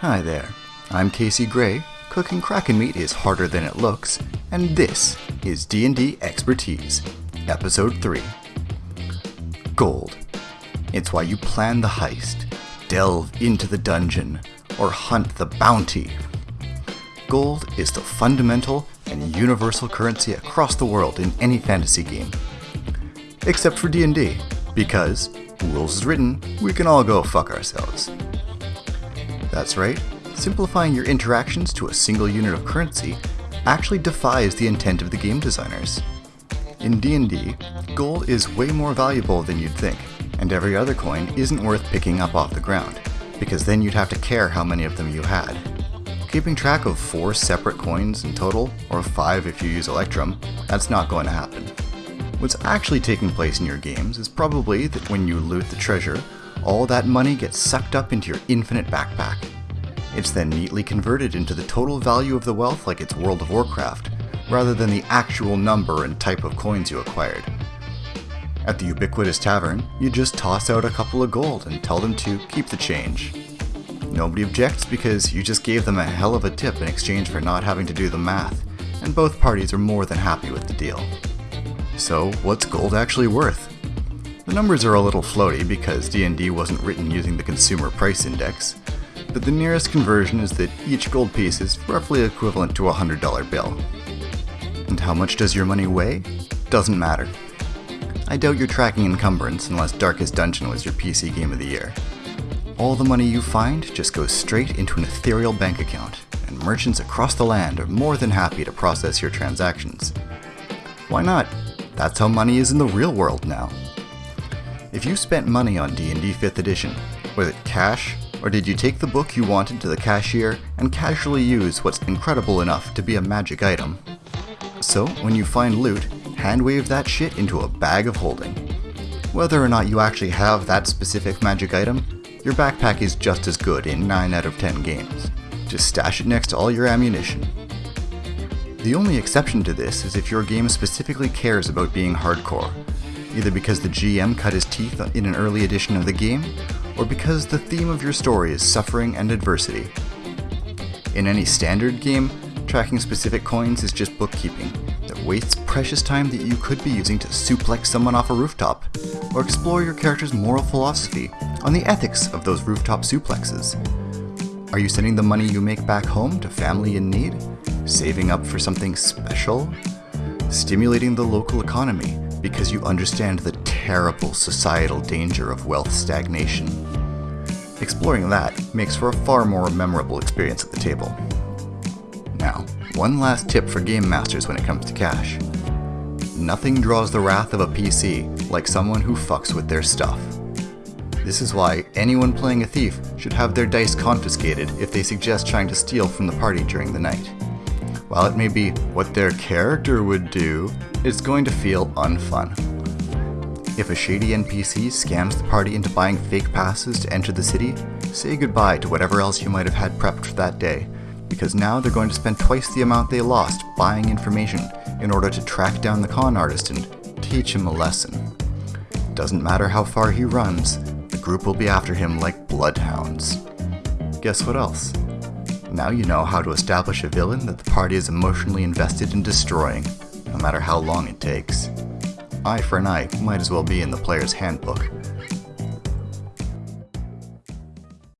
Hi there, I'm Casey Gray. Cooking Kraken meat is harder than it looks, and this is D&D Expertise, Episode 3. Gold. It's why you plan the heist, delve into the dungeon, or hunt the bounty. Gold is the fundamental and universal currency across the world in any fantasy game. Except for D&D, because, rules is written, we can all go fuck ourselves. That's right, simplifying your interactions to a single unit of currency actually defies the intent of the game designers. In D&D, gold is way more valuable than you'd think, and every other coin isn't worth picking up off the ground, because then you'd have to care how many of them you had. Keeping track of four separate coins in total, or five if you use Electrum, that's not going to happen. What's actually taking place in your games is probably that when you loot the treasure, all that money gets sucked up into your infinite backpack. It's then neatly converted into the total value of the wealth like it's World of Warcraft, rather than the actual number and type of coins you acquired. At the Ubiquitous Tavern, you just toss out a couple of gold and tell them to keep the change. Nobody objects because you just gave them a hell of a tip in exchange for not having to do the math, and both parties are more than happy with the deal. So, what's gold actually worth? The numbers are a little floaty because D&D wasn't written using the consumer price index, but the nearest conversion is that each gold piece is roughly equivalent to a $100 bill. And how much does your money weigh? Doesn't matter. I doubt you're tracking encumbrance unless Darkest Dungeon was your PC game of the year. All the money you find just goes straight into an ethereal bank account, and merchants across the land are more than happy to process your transactions. Why not? That's how money is in the real world now. If you spent money on D&D 5th edition, was it cash, or did you take the book you wanted to the cashier and casually use what's incredible enough to be a magic item? So, when you find loot, hand wave that shit into a bag of holding. Whether or not you actually have that specific magic item, your backpack is just as good in 9 out of 10 games. Just stash it next to all your ammunition. The only exception to this is if your game specifically cares about being hardcore, either because the GM cut his teeth in an early edition of the game, or because the theme of your story is suffering and adversity. In any standard game, tracking specific coins is just bookkeeping that wastes precious time that you could be using to suplex someone off a rooftop, or explore your character's moral philosophy on the ethics of those rooftop suplexes. Are you sending the money you make back home to family in need? Saving up for something special? Stimulating the local economy because you understand the terrible societal danger of wealth stagnation. Exploring that makes for a far more memorable experience at the table. Now, one last tip for game masters when it comes to cash. Nothing draws the wrath of a PC like someone who fucks with their stuff. This is why anyone playing a thief should have their dice confiscated if they suggest trying to steal from the party during the night. While it may be what their character would do, it's going to feel unfun. If a shady NPC scams the party into buying fake passes to enter the city, say goodbye to whatever else you might have had prepped for that day, because now they're going to spend twice the amount they lost buying information in order to track down the con artist and teach him a lesson. Doesn't matter how far he runs, the group will be after him like bloodhounds. Guess what else? Now you know how to establish a villain that the party is emotionally invested in destroying, no matter how long it takes. Eye for an eye might as well be in the player's handbook.